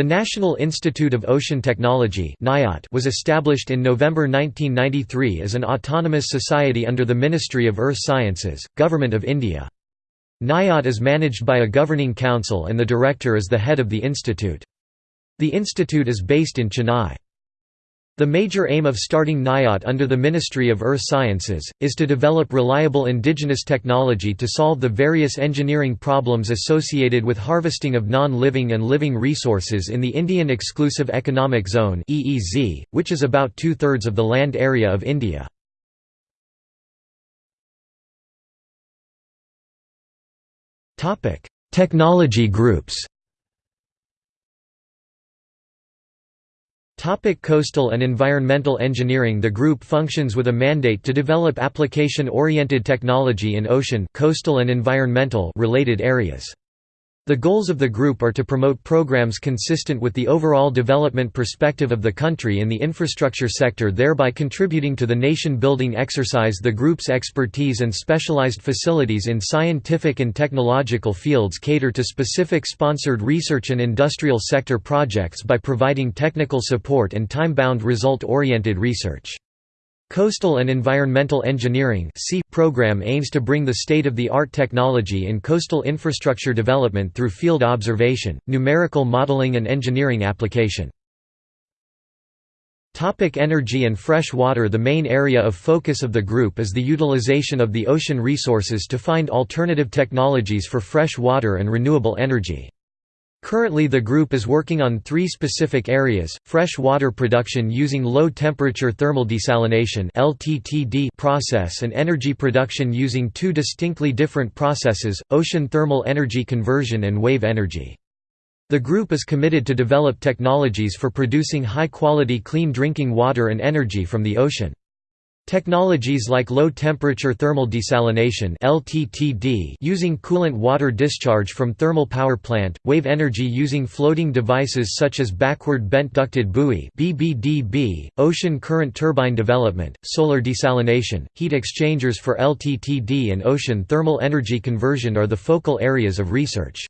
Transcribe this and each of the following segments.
The National Institute of Ocean Technology was established in November 1993 as an autonomous society under the Ministry of Earth Sciences, Government of India. NIOT is managed by a governing council and the director is the head of the institute. The institute is based in Chennai. The major aim of starting NIOT under the Ministry of Earth Sciences, is to develop reliable indigenous technology to solve the various engineering problems associated with harvesting of non-living and living resources in the Indian Exclusive Economic Zone which is about two-thirds of the land area of India. Technology groups Topic coastal and environmental engineering The group functions with a mandate to develop application-oriented technology in ocean coastal and environmental related areas. The goals of the group are to promote programs consistent with the overall development perspective of the country in the infrastructure sector thereby contributing to the nation-building exercise The group's expertise and specialized facilities in scientific and technological fields cater to specific sponsored research and industrial sector projects by providing technical support and time-bound result-oriented research. Coastal and Environmental Engineering program aims to bring the state-of-the-art technology in coastal infrastructure development through field observation, numerical modeling and engineering application. Topic energy and fresh water The main area of focus of the group is the utilization of the ocean resources to find alternative technologies for fresh water and renewable energy. Currently the group is working on three specific areas, fresh water production using low-temperature thermal desalination process and energy production using two distinctly different processes, ocean thermal energy conversion and wave energy. The group is committed to develop technologies for producing high-quality clean drinking water and energy from the ocean. Technologies like low-temperature thermal desalination (LTTD) using coolant water discharge from thermal power plant, wave energy using floating devices such as backward bent ducted buoy (BBDB), ocean current turbine development, solar desalination, heat exchangers for LTTD and ocean thermal energy conversion are the focal areas of research.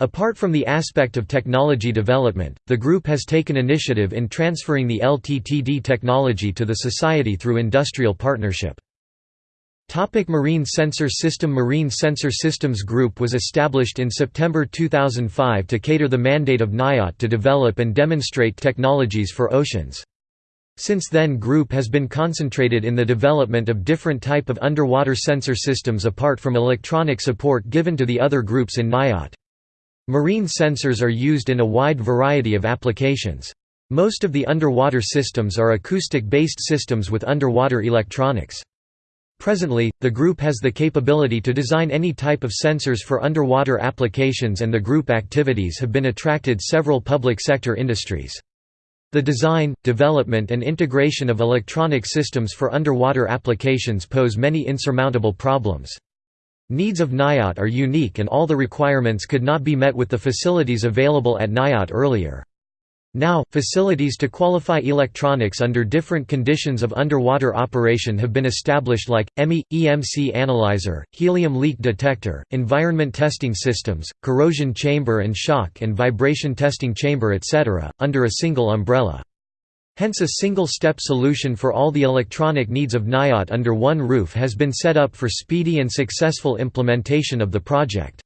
Apart from the aspect of technology development, the group has taken initiative in transferring the LTTD technology to the society through industrial partnership. Topic Marine Sensor System Marine Sensor Systems Group was established in September 2005 to cater the mandate of NIOT to develop and demonstrate technologies for oceans. Since then group has been concentrated in the development of different type of underwater sensor systems apart from electronic support given to the other groups in NIOT. Marine sensors are used in a wide variety of applications. Most of the underwater systems are acoustic-based systems with underwater electronics. Presently, the group has the capability to design any type of sensors for underwater applications and the group activities have been attracted several public sector industries. The design, development and integration of electronic systems for underwater applications pose many insurmountable problems. Needs of NIOT are unique and all the requirements could not be met with the facilities available at NIOT earlier. Now, facilities to qualify electronics under different conditions of underwater operation have been established like, EMI, EMC analyzer, helium leak detector, environment testing systems, corrosion chamber and shock and vibration testing chamber etc., under a single umbrella. Hence a single-step solution for all the electronic needs of NIOT under one roof has been set up for speedy and successful implementation of the project.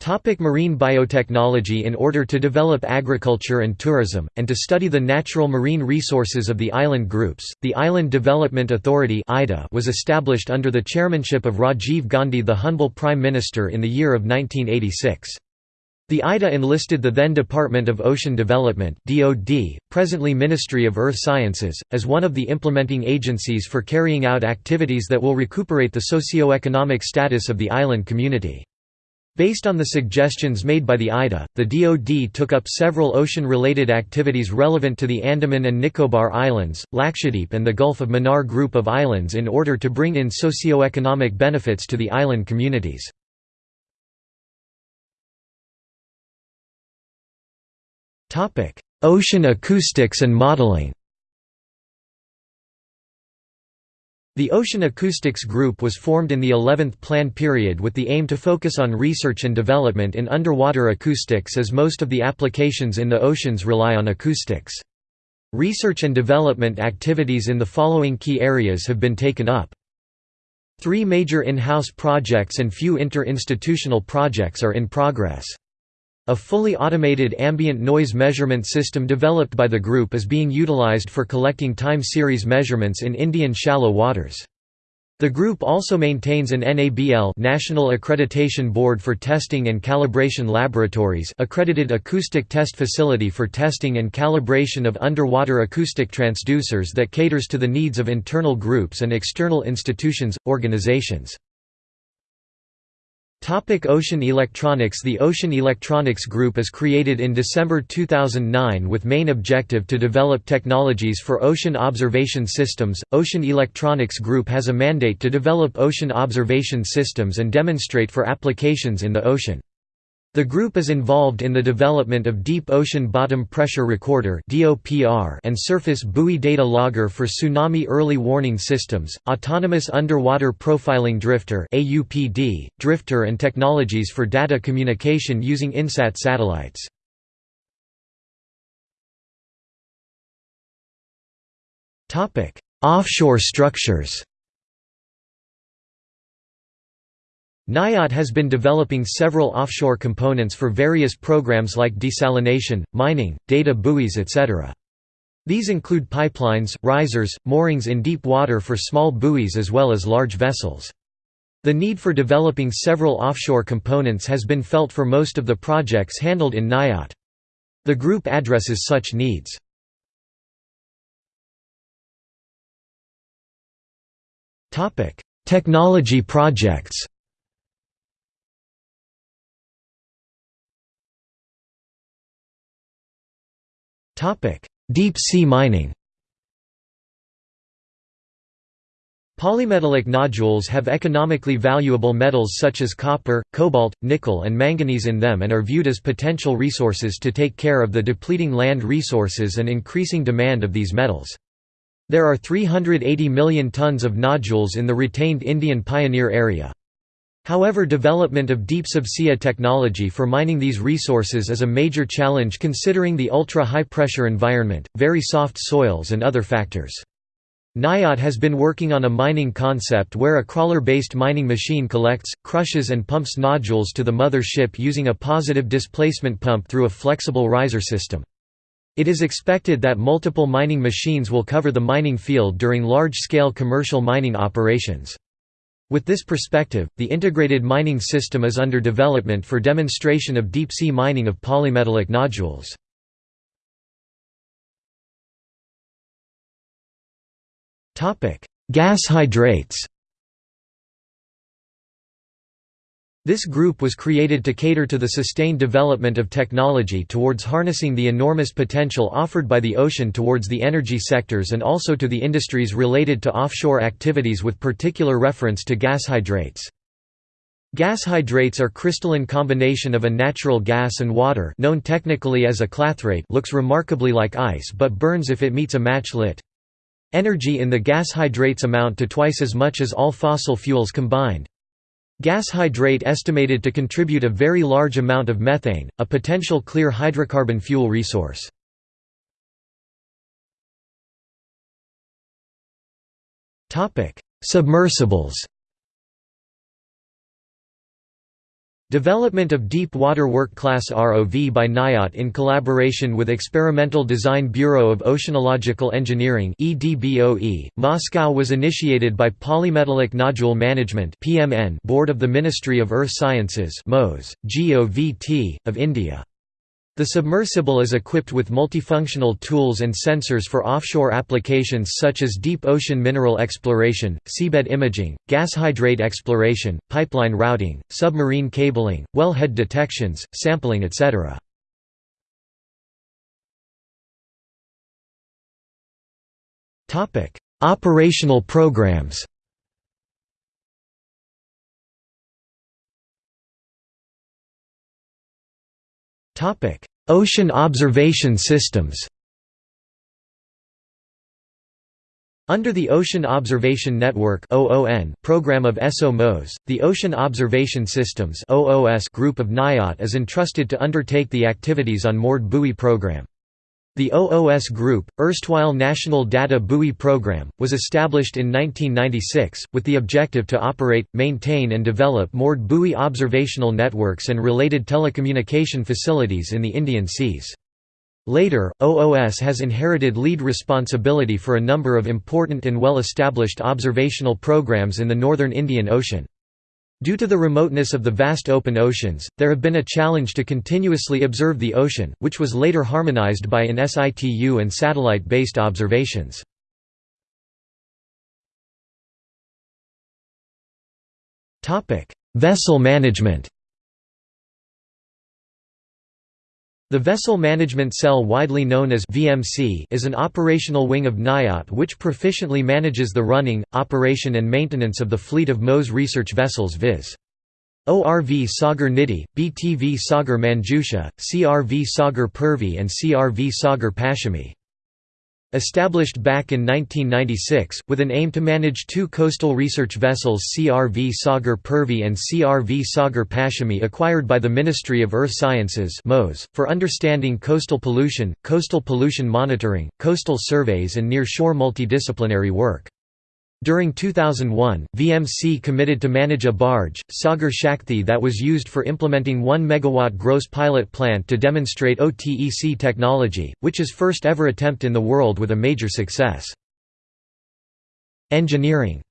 Topic marine biotechnology In order to develop agriculture and tourism, and to study the natural marine resources of the island groups, the Island Development Authority was established under the chairmanship of Rajiv Gandhi the humble Prime Minister in the year of 1986. The IDA enlisted the then Department of Ocean Development DoD, presently Ministry of Earth Sciences, as one of the implementing agencies for carrying out activities that will recuperate the socio-economic status of the island community. Based on the suggestions made by the IDA, the DoD took up several ocean-related activities relevant to the Andaman and Nicobar Islands, Lakshadweep and the Gulf of Mannar group of islands in order to bring in socio-economic benefits to the island communities. Ocean acoustics and modeling The Ocean Acoustics Group was formed in the 11th Plan period with the aim to focus on research and development in underwater acoustics as most of the applications in the oceans rely on acoustics. Research and development activities in the following key areas have been taken up. Three major in-house projects and few inter-institutional projects are in progress. A fully automated ambient noise measurement system developed by the group is being utilized for collecting time series measurements in Indian shallow waters. The group also maintains an NABL National Accreditation Board for Testing and Calibration Laboratories accredited acoustic test facility for testing and calibration of underwater acoustic transducers that caters to the needs of internal groups and external institutions, organizations. Topic Ocean Electronics The Ocean Electronics Group is created in December 2009 with main objective to develop technologies for ocean observation systems. Ocean Electronics Group has a mandate to develop ocean observation systems and demonstrate for applications in the ocean. The group is involved in the development of Deep Ocean Bottom Pressure Recorder and Surface Buoy Data Logger for tsunami early warning systems, Autonomous Underwater Profiling Drifter drifter and technologies for data communication using INSAT satellites. Offshore structures NIOT has been developing several offshore components for various programs like desalination, mining, data buoys etc. These include pipelines, risers, moorings in deep water for small buoys as well as large vessels. The need for developing several offshore components has been felt for most of the projects handled in NIOT. The group addresses such needs. Technology projects Deep sea mining Polymetallic nodules have economically valuable metals such as copper, cobalt, nickel and manganese in them and are viewed as potential resources to take care of the depleting land resources and increasing demand of these metals. There are 380 million tons of nodules in the retained Indian Pioneer area. However development of deep subsea technology for mining these resources is a major challenge considering the ultra-high pressure environment, very soft soils and other factors. NIOT has been working on a mining concept where a crawler-based mining machine collects, crushes and pumps nodules to the mother ship using a positive displacement pump through a flexible riser system. It is expected that multiple mining machines will cover the mining field during large-scale commercial mining operations. With this perspective, the integrated mining system is under development for demonstration of deep-sea mining of polymetallic nodules. Gas hydrates This group was created to cater to the sustained development of technology towards harnessing the enormous potential offered by the ocean towards the energy sectors and also to the industries related to offshore activities with particular reference to gas hydrates. Gas hydrates are crystalline combination of a natural gas and water known technically as a clathrate looks remarkably like ice but burns if it meets a match lit. Energy in the gas hydrates amount to twice as much as all fossil fuels combined. Gas hydrate estimated to contribute a very large amount of methane, a potential clear hydrocarbon fuel resource. Submersibles Development of Deep Water Work Class ROV by NIOT in collaboration with Experimental Design Bureau of Oceanological Engineering EDBOE, Moscow was initiated by Polymetallic Nodule Management Board of the Ministry of Earth Sciences GOVT, of India. The submersible is equipped with multifunctional tools and sensors for offshore applications such as deep ocean mineral exploration, seabed imaging, gas hydrate exploration, pipeline routing, submarine cabling, wellhead detections, sampling etc. Operational programs Ocean observation systems Under the Ocean Observation Network program of ESO-MOS, the Ocean Observation Systems group of NIOT is entrusted to undertake the activities on moored buoy program. The OOS Group, erstwhile National Data Buoy Program, was established in 1996, with the objective to operate, maintain and develop moored buoy observational networks and related telecommunication facilities in the Indian Seas. Later, OOS has inherited lead responsibility for a number of important and well-established observational programs in the northern Indian Ocean. Due to the remoteness of the vast open oceans, there have been a challenge to continuously observe the ocean, which was later harmonized by in situ and satellite-based observations. Vessel management The Vessel Management Cell widely known as VMC is an operational wing of NIOT which proficiently manages the running, operation and maintenance of the fleet of MOS research vessels viz. ORV Sagar Nidhi, BTV Sagar Manjusha, CRV Sagar Purvi and CRV Sagar Paschimi. Established back in 1996, with an aim to manage two coastal research vessels CRV Sagar Purvi and CRV Sagar Paschimi acquired by the Ministry of Earth Sciences for understanding coastal pollution, coastal pollution monitoring, coastal surveys and near-shore multidisciplinary work. During 2001, VMC committed to manage a barge, Sagar Shakti that was used for implementing 1 MW gross pilot plant to demonstrate OTEC technology, which is first ever attempt in the world with a major success. Engineering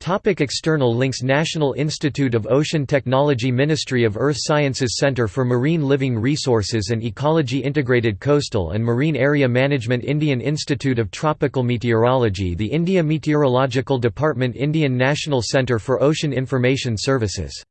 Topic external links National Institute of Ocean Technology Ministry of Earth Sciences Center for Marine Living Resources and Ecology Integrated Coastal and Marine Area Management Indian Institute of Tropical Meteorology The India Meteorological Department Indian National Centre for Ocean Information Services